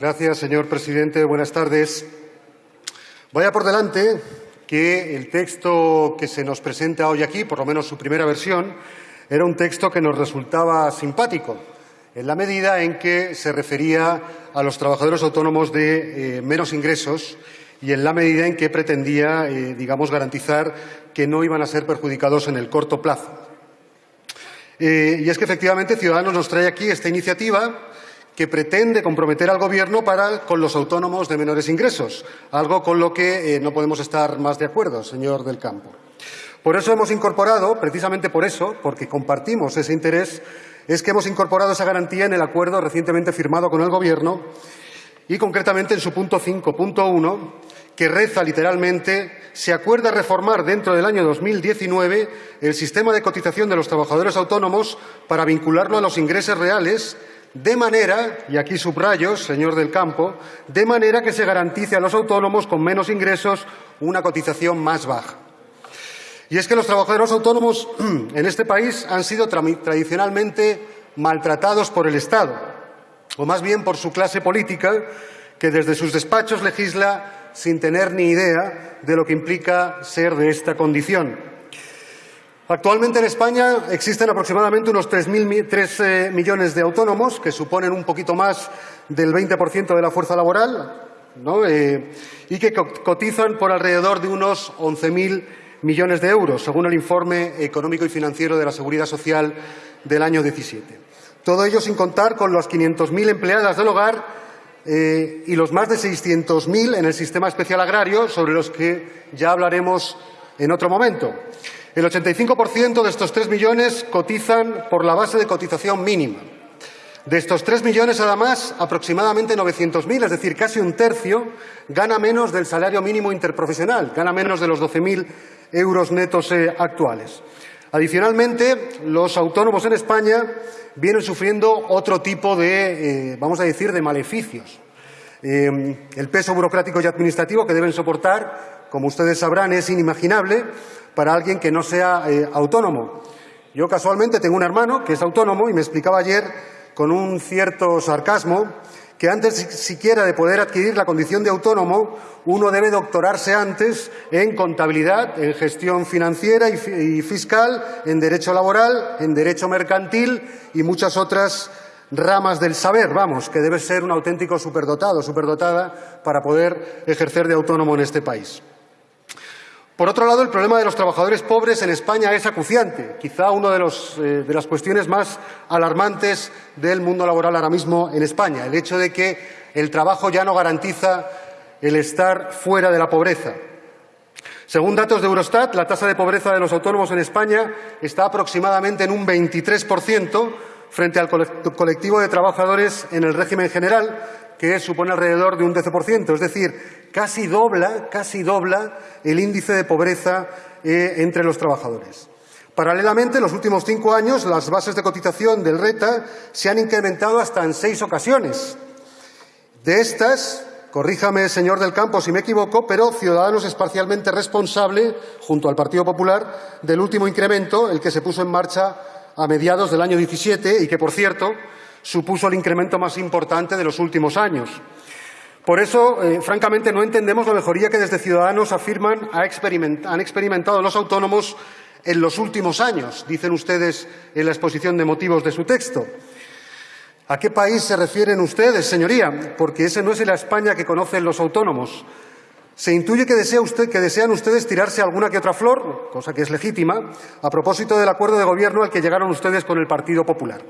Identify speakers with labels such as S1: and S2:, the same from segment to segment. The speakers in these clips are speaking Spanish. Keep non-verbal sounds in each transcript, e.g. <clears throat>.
S1: Gracias, señor presidente. Buenas tardes. Vaya por delante que el texto que se nos presenta hoy aquí, por lo menos su primera versión, era un texto que nos resultaba simpático, en la medida en que se refería a los trabajadores autónomos de eh, menos ingresos y en la medida en que pretendía, eh, digamos, garantizar que no iban a ser perjudicados en el corto plazo. Eh, y es que, efectivamente, Ciudadanos nos trae aquí esta iniciativa que pretende comprometer al Gobierno con los autónomos de menores ingresos, algo con lo que no podemos estar más de acuerdo, señor del Campo. Por eso hemos incorporado, precisamente por eso, porque compartimos ese interés, es que hemos incorporado esa garantía en el acuerdo recientemente firmado con el Gobierno y concretamente en su punto 5.1, que reza literalmente se acuerda reformar dentro del año 2019 el sistema de cotización de los trabajadores autónomos para vincularlo a los ingresos reales de manera, y aquí subrayo, señor del campo, de manera que se garantice a los autónomos con menos ingresos una cotización más baja. Y es que los trabajadores autónomos <clears throat> en este país han sido tradicionalmente maltratados por el Estado, o más bien por su clase política, que desde sus despachos legisla sin tener ni idea de lo que implica ser de esta condición. Actualmente en España existen aproximadamente unos 3, eh, millones de autónomos, que suponen un poquito más del 20% de la fuerza laboral, eh, y que cotizan por alrededor de unos 11.000 millones de euros, según el informe económico y financiero de la Seguridad Social del año 17. Todo ello sin contar con las 500.000 empleadas del hogar eh, y los más de 600.000 en el sistema especial agrario, sobre los que ya hablaremos en otro momento. El 85% de estos 3 millones cotizan por la base de cotización mínima. De estos 3 millones, además, aproximadamente 900.000, es decir, casi un tercio, gana menos del salario mínimo interprofesional, gana menos de los 12.000 euros netos eh, actuales. Adicionalmente, los autónomos en España vienen sufriendo otro tipo de, eh, vamos a decir, de maleficios. Eh, el peso burocrático y administrativo que deben soportar, como ustedes sabrán, es inimaginable para alguien que no sea autónomo. Yo casualmente tengo un hermano que es autónomo y me explicaba ayer con un cierto sarcasmo que antes siquiera de poder adquirir la condición de autónomo, uno debe doctorarse antes en contabilidad, en gestión financiera y fiscal, en derecho laboral, en derecho mercantil y muchas otras ramas del saber, vamos, que debe ser un auténtico superdotado, superdotada para poder ejercer de autónomo en este país. Por otro lado, el problema de los trabajadores pobres en España es acuciante, quizá una de, eh, de, las cuestiones más alarmantes del mundo laboral ahora mismo en España, el hecho de que el trabajo ya no garantiza el estar fuera de la pobreza. Según datos de Eurostat, la tasa de pobreza de los autónomos en España está aproximadamente en un 23% frente al colectivo de trabajadores en el régimen general, que supone alrededor de un 12%, es decir, casi dobla, casi dobla el índice de pobreza eh, entre los trabajadores. Paralelamente, en los últimos cinco años, las bases de cotización del RETA se han incrementado hasta en seis ocasiones. De estas, corríjame, señor del Campo, si me equivoco, pero Ciudadanos es parcialmente responsable, junto al Partido Popular, del último incremento, el que se puso en marcha a mediados del año 17 y que, por cierto, supuso el incremento más importante de los últimos años. Por eso, eh, francamente, no entendemos la mejoría que desde Ciudadanos afirman han experimentado los autónomos en los últimos años, dicen ustedes en la exposición de motivos de su texto. ¿A qué país se refieren ustedes, señoría? Porque ese no es la España que conocen los autónomos. Se intuye que, desean ustedes tirarse alguna que otra flor, cosa que es legítima, a propósito del acuerdo de gobierno al que llegaron ustedes con el Partido Popular.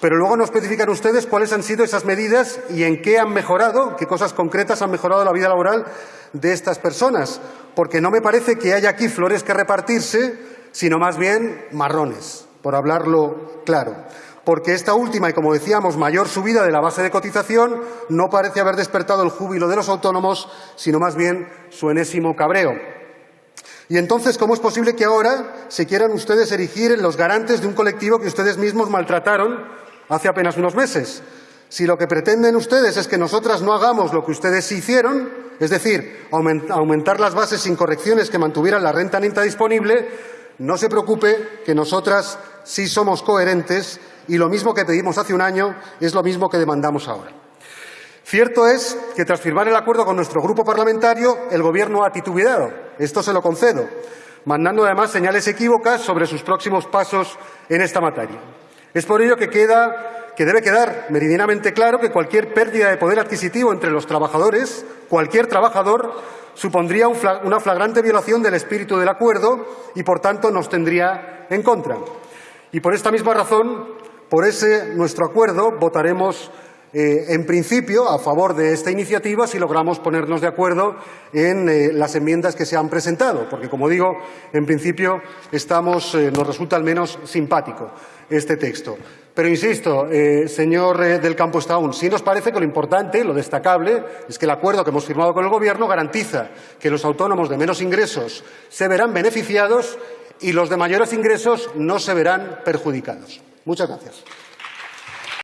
S1: Pero luego no especifican ustedes cuáles han sido esas medidas y en qué han mejorado, qué cosas concretas han mejorado la vida laboral de estas personas, porque no me parece que haya aquí flores que repartirse, sino más bien marrones, por hablarlo claro. Porque esta última y, como decíamos, mayor subida de la base de cotización no parece haber despertado el júbilo de los autónomos, sino más bien su enésimo cabreo. Y entonces, ¿cómo es posible que ahora se quieran ustedes erigir en los garantes de un colectivo que ustedes mismos maltrataron hace apenas unos meses. Si lo que pretenden ustedes es que nosotras no hagamos lo que ustedes hicieron, es decir, aumentar las bases sin correcciones que mantuvieran la renta neta disponible, no se preocupe que nosotras sí somos coherentes y lo mismo que pedimos hace un año es lo mismo que demandamos ahora. Cierto es que tras firmar el acuerdo con nuestro grupo parlamentario, el Gobierno ha titubeado. Esto se lo concedo, mandando además señales equívocas sobre sus próximos pasos en esta materia. Es por ello que, queda, que debe quedar meridianamente claro que cualquier pérdida de poder adquisitivo entre los trabajadores, cualquier trabajador, supondría una flagrante violación del espíritu del acuerdo y, por tanto, nos tendría en contra. Y por esta misma razón, por ese nuestro acuerdo, votaremos eh, en principio, a favor de esta iniciativa si logramos ponernos de acuerdo en eh, las enmiendas que se han presentado, porque, como digo, en principio eh, nos resulta al menos simpático este texto. Pero insisto, señor del Campo Estaún, sí nos parece que lo importante, lo destacable, es que el acuerdo que hemos firmado con el Gobierno garantiza que los autónomos de menos ingresos se verán beneficiados y los de mayores ingresos no se verán perjudicados. Muchas gracias.